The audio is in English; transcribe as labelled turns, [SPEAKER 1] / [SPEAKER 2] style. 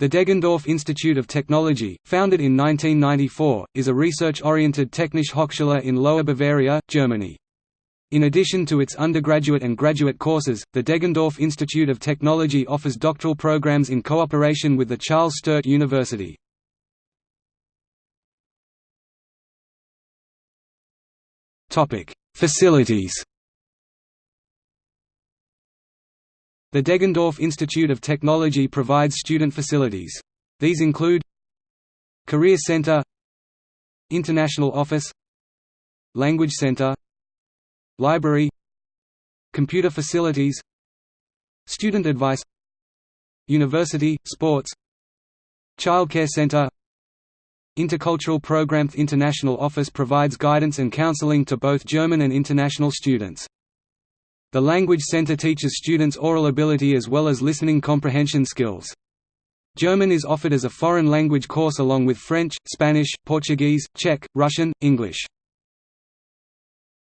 [SPEAKER 1] The Deggendorf Institute of Technology, founded in 1994, is a research-oriented Technische Hochschule in Lower Bavaria, Germany. In addition to its undergraduate and graduate courses, the Deggendorf Institute of Technology offers doctoral programs in cooperation with the Charles Sturt University. Facilities The Deggendorf Institute of Technology provides student facilities. These include Career Center International Office Language Center Library Computer facilities Student advice University, sports Childcare Center Intercultural Program The International Office provides guidance and counseling to both German and international students. The Language Center teaches students oral ability as well as listening comprehension skills. German is offered as a foreign language course along with French, Spanish, Portuguese, Czech, Russian, English.